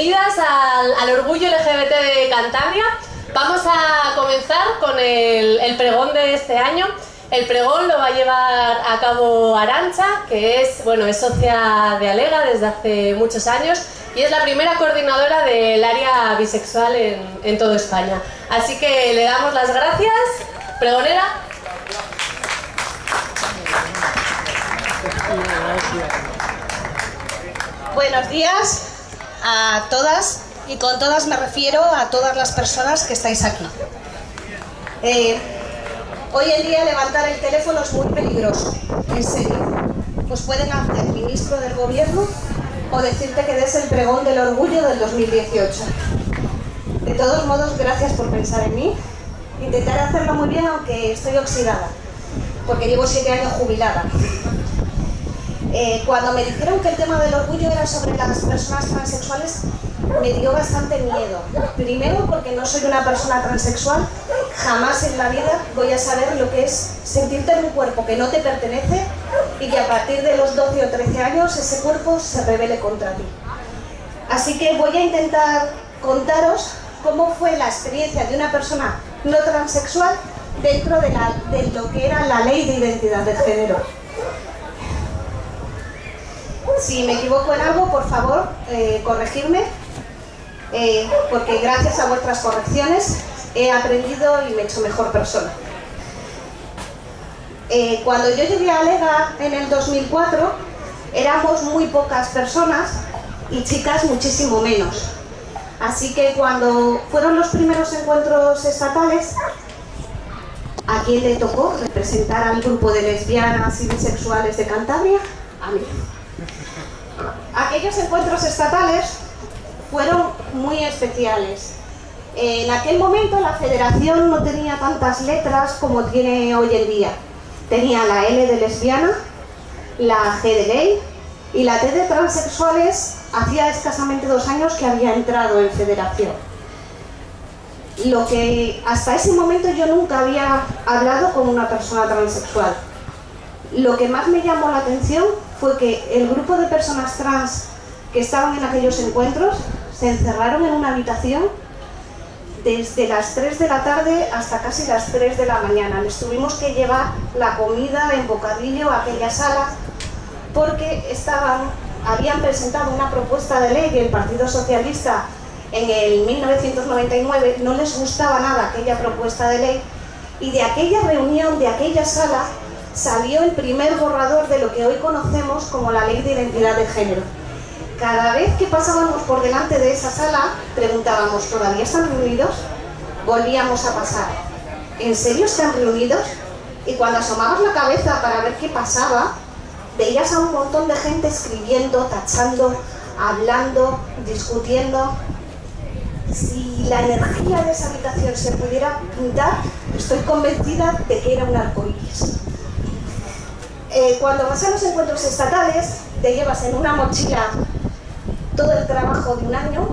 Bienvenidas al, Orgullo LGBT de Cantabria. Vamos a comenzar con el, el, pregón de este año. El pregón lo va a llevar a cabo Arancha, que es, bueno, es socia de Alega desde hace muchos años y es la primera coordinadora del área bisexual en, en toda España. Así que le damos las gracias. Pregonera. Buenos días a todas y con todas me refiero a todas las personas que estáis aquí. Eh, hoy en día levantar el teléfono es muy peligroso, en serio. Pues pueden hacer ministro del gobierno o decirte que des el pregón del orgullo del 2018. De todos modos, gracias por pensar en mí. Intentaré hacerlo muy bien aunque estoy oxidada, porque llevo siete años jubilada. Eh, cuando me dijeron que el tema del orgullo era sobre las personas transexuales, me dio bastante miedo. Primero porque no soy una persona transexual, jamás en la vida voy a saber lo que es sentirte en un cuerpo que no te pertenece y que a partir de los 12 o 13 años ese cuerpo se revele contra ti. Así que voy a intentar contaros cómo fue la experiencia de una persona no transexual dentro de, de lo que era la ley de identidad de género. Si me equivoco en algo, por favor, eh, corregirme, eh, porque gracias a vuestras correcciones he aprendido y me he hecho mejor persona. Eh, cuando yo llegué a Lega en el 2004, éramos muy pocas personas y chicas muchísimo menos. Así que cuando fueron los primeros encuentros estatales, ¿a quién le tocó representar al grupo de lesbianas y bisexuales de Cantabria? A mí. Aquellos encuentros estatales fueron muy especiales. En aquel momento la federación no tenía tantas letras como tiene hoy en día. Tenía la L de lesbiana, la G de gay y la T de transexuales hacía escasamente dos años que había entrado en federación. Lo que hasta ese momento yo nunca había hablado con una persona transexual. Lo que más me llamó la atención fue que el grupo de personas trans que estaban en aquellos encuentros se encerraron en una habitación desde las 3 de la tarde hasta casi las 3 de la mañana. Les tuvimos que llevar la comida en bocadillo a aquella sala porque estaban, habían presentado una propuesta de ley del Partido Socialista en el 1999, no les gustaba nada aquella propuesta de ley y de aquella reunión, de aquella sala, salió el primer borrador de lo que hoy conocemos como la Ley de Identidad de Género. Cada vez que pasábamos por delante de esa sala, preguntábamos, ¿todavía están reunidos? Volvíamos a pasar. ¿En serio están reunidos? Y cuando asomabas la cabeza para ver qué pasaba, veías a un montón de gente escribiendo, tachando, hablando, discutiendo. Si la energía de esa habitación se pudiera pintar, estoy convencida de que era un arcoíris. Eh, cuando vas a los encuentros estatales, te llevas en una mochila todo el trabajo de un año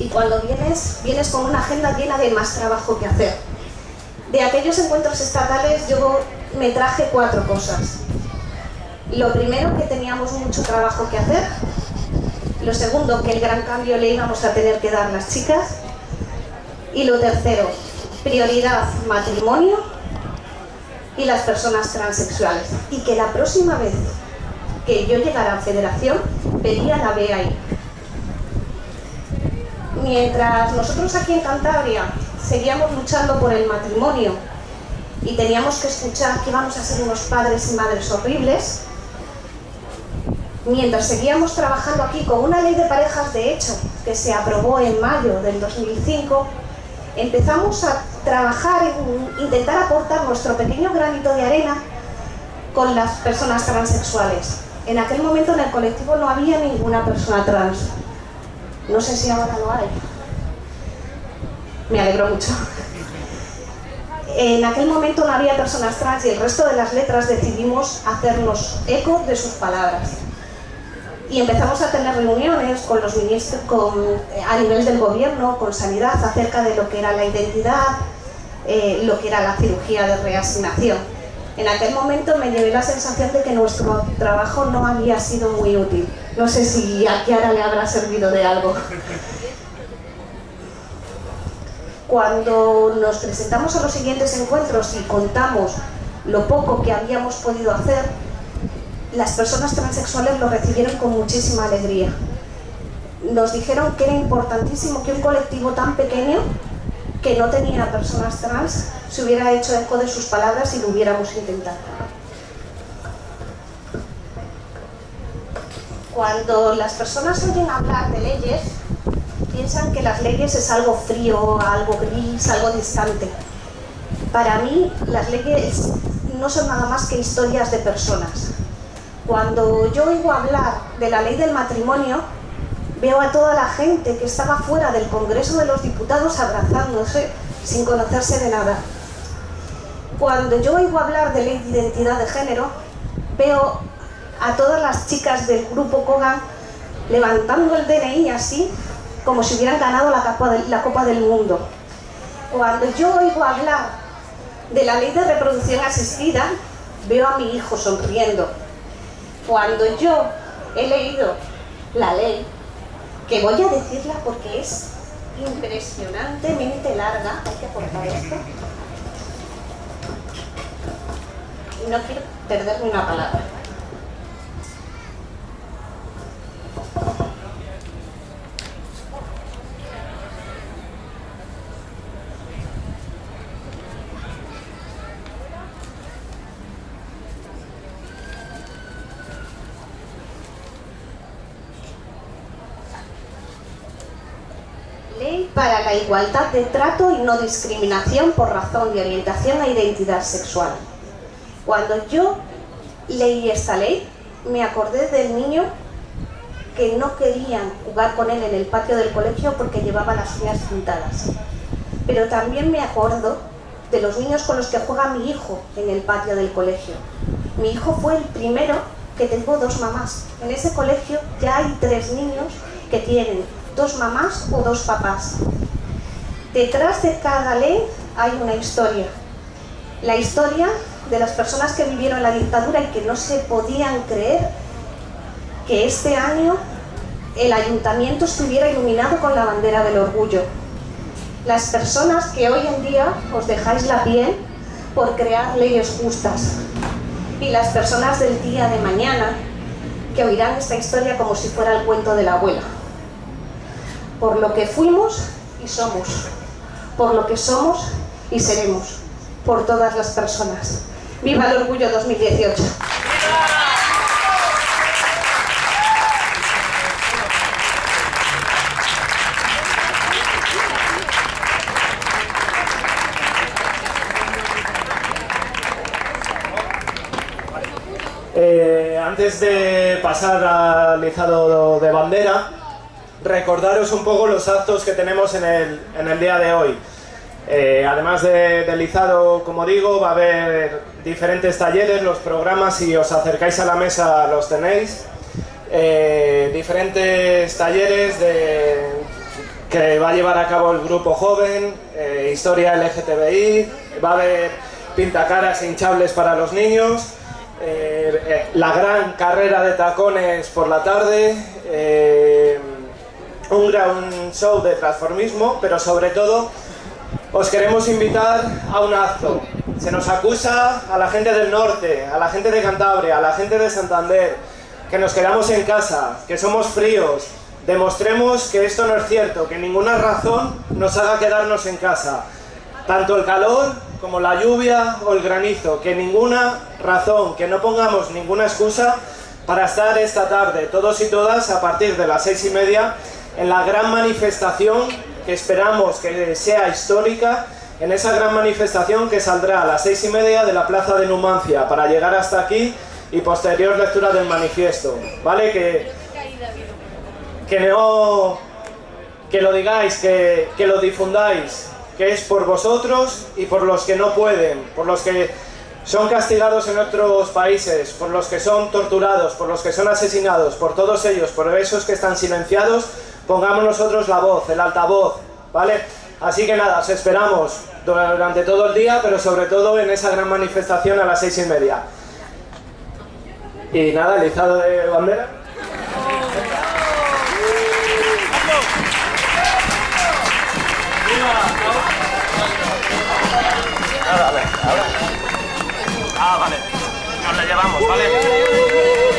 y cuando vienes, vienes con una agenda llena de más trabajo que hacer. De aquellos encuentros estatales yo me traje cuatro cosas. Lo primero, que teníamos mucho trabajo que hacer. Lo segundo, que el gran cambio le íbamos a tener que dar las chicas. Y lo tercero, prioridad matrimonio y las personas transexuales. Y que la próxima vez que yo llegara a federación, pedía la B ahí. Mientras nosotros aquí en Cantabria seguíamos luchando por el matrimonio y teníamos que escuchar que íbamos a ser unos padres y madres horribles, mientras seguíamos trabajando aquí con una ley de parejas de hecho que se aprobó en mayo del 2005, empezamos a trabajar en intentar aportar nuestro pequeño granito de arena con las personas transexuales. En aquel momento en el colectivo no había ninguna persona trans. No sé si ahora lo hay. Me alegro mucho. En aquel momento no había personas trans y el resto de las letras decidimos hacernos eco de sus palabras. Y empezamos a tener reuniones con los ministros, a nivel del gobierno, con sanidad, acerca de lo que era la identidad, eh, lo que era la cirugía de reasignación. En aquel momento me llevé la sensación de que nuestro trabajo no había sido muy útil. No sé si a Kiara le habrá servido de algo. Cuando nos presentamos a los siguientes encuentros y contamos lo poco que habíamos podido hacer, las personas transexuales lo recibieron con muchísima alegría. Nos dijeron que era importantísimo que un colectivo tan pequeño, que no tenía personas trans, se hubiera hecho eco de sus palabras y lo hubiéramos intentado. Cuando las personas oyen hablar de leyes, piensan que las leyes es algo frío, algo gris, algo distante. Para mí, las leyes no son nada más que historias de personas. Cuando yo oigo hablar de la ley del matrimonio, veo a toda la gente que estaba fuera del Congreso de los Diputados abrazándose sin conocerse de nada. Cuando yo oigo hablar de ley de identidad de género, veo a todas las chicas del grupo Kogan levantando el DNI así, como si hubieran ganado la Copa, de, la Copa del Mundo. Cuando yo oigo hablar de la ley de reproducción asistida, veo a mi hijo sonriendo. Cuando yo he leído la ley, que voy a decirla porque es impresionantemente larga, hay que aportar esto, no quiero perderme una palabra. Ley para la igualdad de trato y no discriminación por razón de orientación e identidad sexual. Cuando yo leí esta ley, me acordé del niño que no querían jugar con él en el patio del colegio porque llevaba las uñas pintadas. Pero también me acuerdo de los niños con los que juega mi hijo en el patio del colegio. Mi hijo fue el primero que tengo dos mamás. En ese colegio ya hay tres niños que tienen dos mamás o dos papás. Detrás de cada ley hay una historia. La historia de las personas que vivieron la dictadura y que no se podían creer que este año el ayuntamiento estuviera iluminado con la bandera del orgullo. Las personas que hoy en día os dejáis la piel por crear leyes justas. Y las personas del día de mañana que oirán esta historia como si fuera el cuento de la abuela. Por lo que fuimos y somos. Por lo que somos y seremos. Por todas las personas. ¡Viva el Orgullo 2018! Eh, antes de pasar al izado de bandera, recordaros un poco los actos que tenemos en el, en el día de hoy. Eh, además de, del izado, como digo, va a haber diferentes talleres, los programas, si os acercáis a la mesa los tenéis. Eh, diferentes talleres de, que va a llevar a cabo el grupo joven, eh, historia LGTBI, va a haber pintacaras hinchables para los niños, la gran carrera de tacones por la tarde, un gran show de transformismo, pero sobre todo os queremos invitar a un acto. Se nos acusa a la gente del norte, a la gente de Cantabria, a la gente de Santander, que nos quedamos en casa, que somos fríos. Demostremos que esto no es cierto, que ninguna razón nos haga quedarnos en casa. Tanto el calor como la lluvia o el granizo, que ninguna razón, que no pongamos ninguna excusa para estar esta tarde, todos y todas, a partir de las seis y media, en la gran manifestación que esperamos que sea histórica, en esa gran manifestación que saldrá a las seis y media de la plaza de Numancia para llegar hasta aquí y posterior lectura del manifiesto, ¿vale? Que, que no... que lo digáis, que, que lo difundáis, que es por vosotros y por los que no pueden, por los que son castigados en otros países, por los que son torturados, por los que son asesinados, por todos ellos, por esos que están silenciados, pongamos nosotros la voz, el altavoz, ¿vale? Así que nada, os esperamos durante todo el día, pero sobre todo en esa gran manifestación a las seis y media. Y nada, el izado de bandera. Ah, vale. Nos la llevamos, ¿vale?